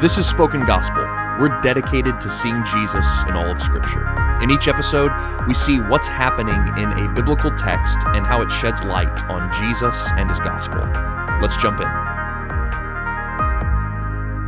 This is Spoken Gospel. We're dedicated to seeing Jesus in all of Scripture. In each episode, we see what's happening in a biblical text and how it sheds light on Jesus and his gospel. Let's jump in.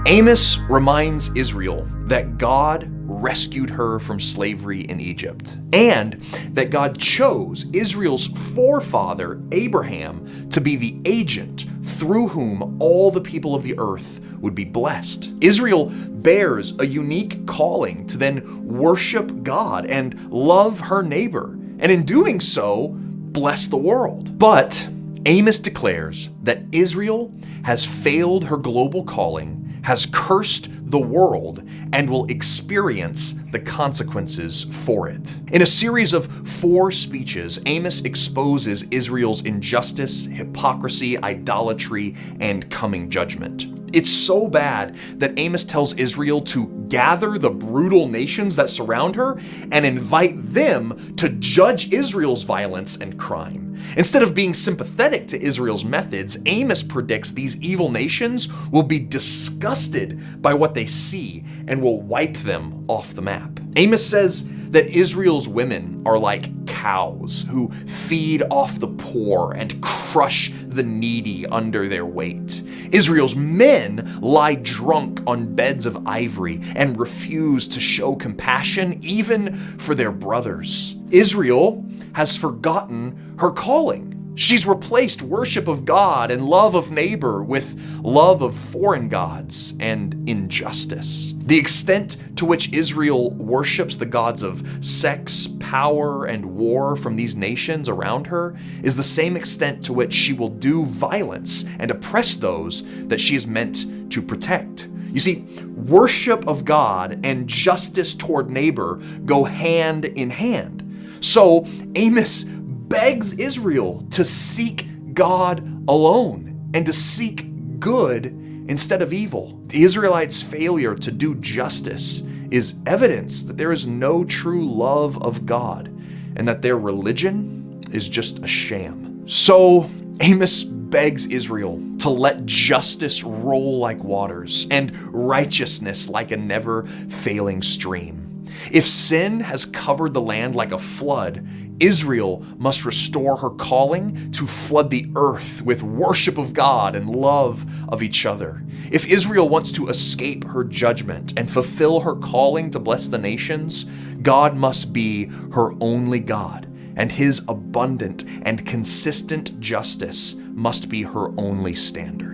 Amos reminds Israel that God rescued her from slavery in Egypt, and that God chose Israel's forefather, Abraham, to be the agent through whom all the people of the earth would be blessed. Israel bears a unique calling to then worship God and love her neighbor, and in doing so, bless the world. But Amos declares that Israel has failed her global calling has cursed the world and will experience the consequences for it. In a series of four speeches, Amos exposes Israel's injustice, hypocrisy, idolatry, and coming judgment. It's so bad that Amos tells Israel to gather the brutal nations that surround her and invite them to judge Israel's violence and crime. Instead of being sympathetic to Israel's methods, Amos predicts these evil nations will be disgusted by what they see and will wipe them off the map. Amos says that Israel's women are like cows who feed off the poor and crush the needy under their weight. Israel's men lie drunk on beds of ivory and refuse to show compassion even for their brothers. Israel has forgotten her calling. She's replaced worship of God and love of neighbor with love of foreign gods and injustice. The extent to which Israel worships the gods of sex, power, and war from these nations around her is the same extent to which she will do violence and oppress those that she is meant to protect. You see, worship of God and justice toward neighbor go hand in hand. So Amos begs Israel to seek God alone and to seek good instead of evil. The Israelites' failure to do justice is evidence that there is no true love of God and that their religion is just a sham. So Amos begs Israel to let justice roll like waters and righteousness like a never failing stream. If sin has covered the land like a flood, Israel must restore her calling to flood the earth with worship of God and love of each other. If Israel wants to escape her judgment and fulfill her calling to bless the nations, God must be her only God, and his abundant and consistent justice must be her only standard.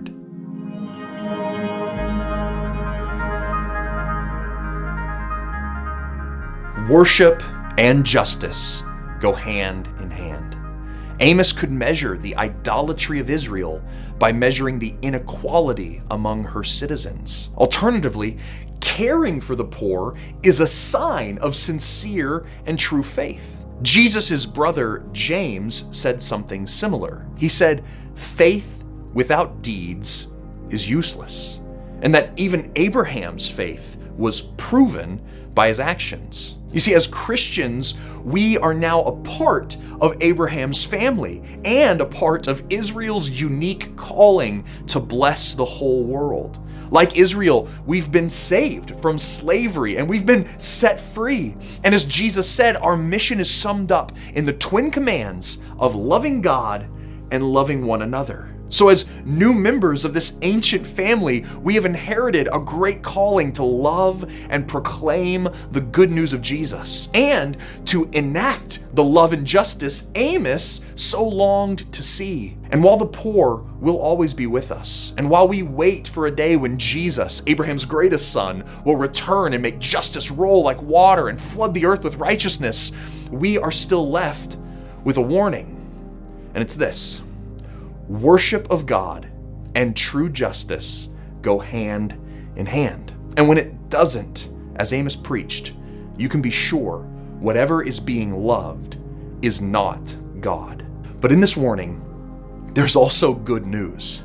Worship and justice go hand in hand. Amos could measure the idolatry of Israel by measuring the inequality among her citizens. Alternatively, caring for the poor is a sign of sincere and true faith. Jesus' brother James said something similar. He said, Faith without deeds is useless, and that even Abraham's faith was proven by his actions. You see, as Christians, we are now a part of Abraham's family and a part of Israel's unique calling to bless the whole world. Like Israel, we've been saved from slavery and we've been set free. And as Jesus said, our mission is summed up in the twin commands of loving God and loving one another. So, as new members of this ancient family, we have inherited a great calling to love and proclaim the good news of Jesus and to enact the love and justice Amos so longed to see. And while the poor will always be with us, and while we wait for a day when Jesus, Abraham's greatest son, will return and make justice roll like water and flood the earth with righteousness, we are still left with a warning. And it's this worship of God and true justice go hand in hand. And when it doesn't, as Amos preached, you can be sure whatever is being loved is not God. But in this warning, there's also good news.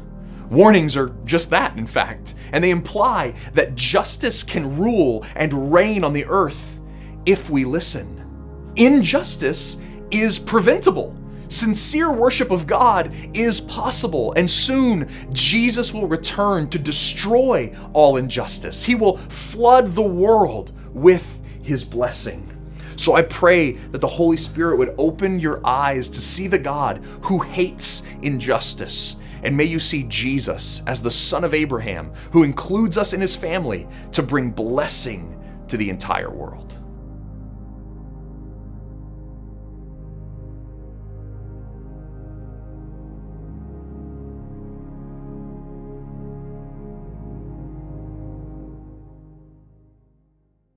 Warnings are just that, in fact, and they imply that justice can rule and reign on the earth if we listen. Injustice is preventable. Sincere worship of God is possible, and soon Jesus will return to destroy all injustice. He will flood the world with his blessing. So I pray that the Holy Spirit would open your eyes to see the God who hates injustice. And may you see Jesus as the son of Abraham, who includes us in his family to bring blessing to the entire world.